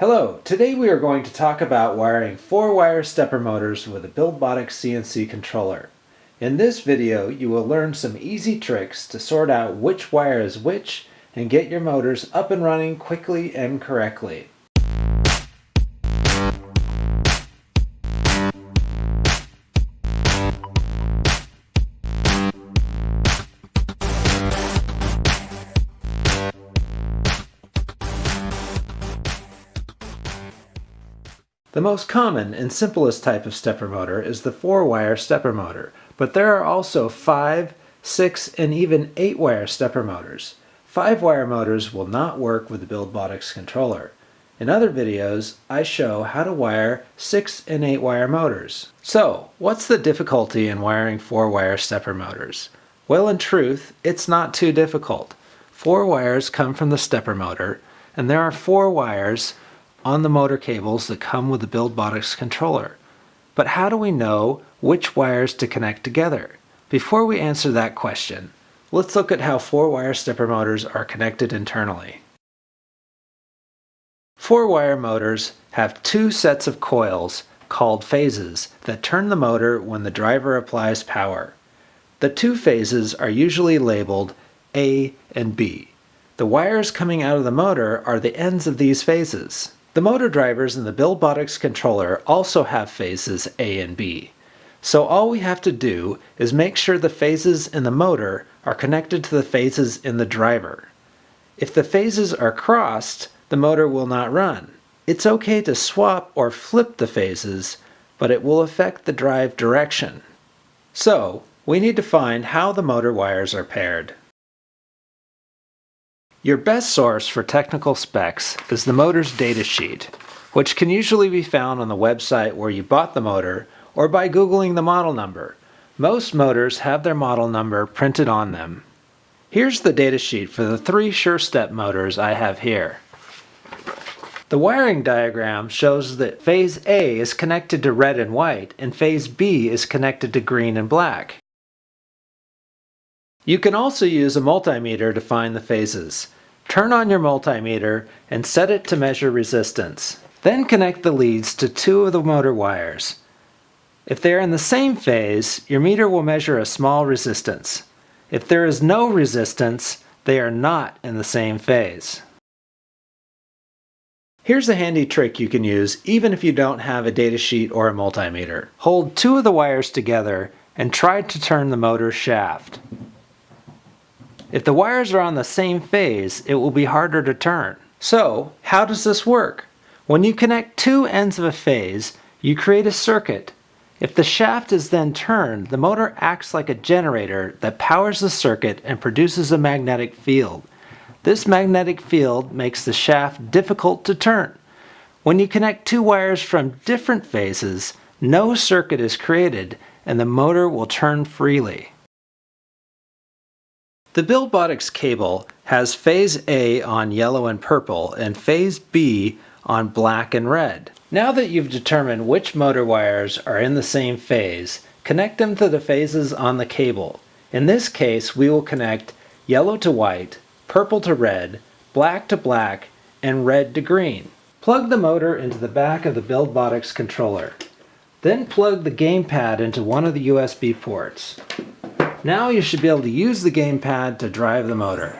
Hello, today we are going to talk about wiring 4-wire stepper motors with a Buildbotics CNC controller. In this video, you will learn some easy tricks to sort out which wire is which and get your motors up and running quickly and correctly. The most common and simplest type of stepper motor is the 4-wire stepper motor, but there are also 5, 6, and even 8-wire stepper motors. 5-wire motors will not work with the Buildbotics controller. In other videos, I show how to wire 6 and 8 wire motors. So, what's the difficulty in wiring 4-wire stepper motors? Well, in truth, it's not too difficult. 4 wires come from the stepper motor, and there are 4 wires on the motor cables that come with the Buildbotics controller. But how do we know which wires to connect together? Before we answer that question, let's look at how 4-wire stepper motors are connected internally. 4-wire motors have two sets of coils called phases that turn the motor when the driver applies power. The two phases are usually labeled A and B. The wires coming out of the motor are the ends of these phases. The motor drivers in the Buildbotics controller also have phases A and B. So all we have to do is make sure the phases in the motor are connected to the phases in the driver. If the phases are crossed, the motor will not run. It's okay to swap or flip the phases, but it will affect the drive direction. So, we need to find how the motor wires are paired. Your best source for technical specs is the motor's datasheet, which can usually be found on the website where you bought the motor or by Googling the model number. Most motors have their model number printed on them. Here's the datasheet for the three SureStep motors I have here. The wiring diagram shows that phase A is connected to red and white and phase B is connected to green and black. You can also use a multimeter to find the phases. Turn on your multimeter and set it to measure resistance. Then connect the leads to two of the motor wires. If they are in the same phase, your meter will measure a small resistance. If there is no resistance, they are not in the same phase. Here's a handy trick you can use even if you don't have a datasheet or a multimeter. Hold two of the wires together and try to turn the motor shaft. If the wires are on the same phase, it will be harder to turn. So, how does this work? When you connect two ends of a phase, you create a circuit. If the shaft is then turned, the motor acts like a generator that powers the circuit and produces a magnetic field. This magnetic field makes the shaft difficult to turn. When you connect two wires from different phases, no circuit is created and the motor will turn freely. The Buildbotics cable has phase A on yellow and purple and phase B on black and red. Now that you've determined which motor wires are in the same phase, connect them to the phases on the cable. In this case, we will connect yellow to white, purple to red, black to black, and red to green. Plug the motor into the back of the Buildbotics controller. Then plug the gamepad into one of the USB ports. Now you should be able to use the gamepad to drive the motor.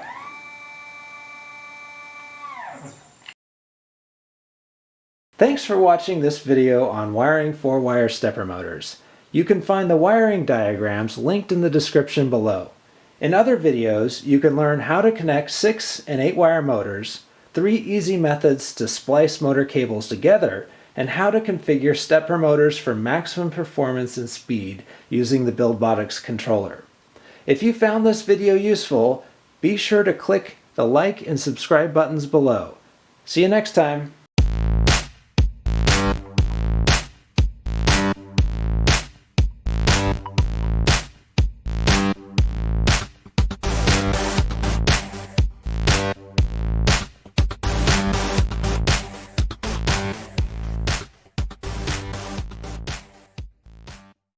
Thanks for watching this video on wiring 4-wire stepper motors. You can find the wiring diagrams linked in the description below. In other videos, you can learn how to connect 6 and 8 wire motors, 3 easy methods to splice motor cables together, and how to configure stepper motors for maximum performance and speed using the Buildbotics controller. If you found this video useful, be sure to click the like and subscribe buttons below. See you next time.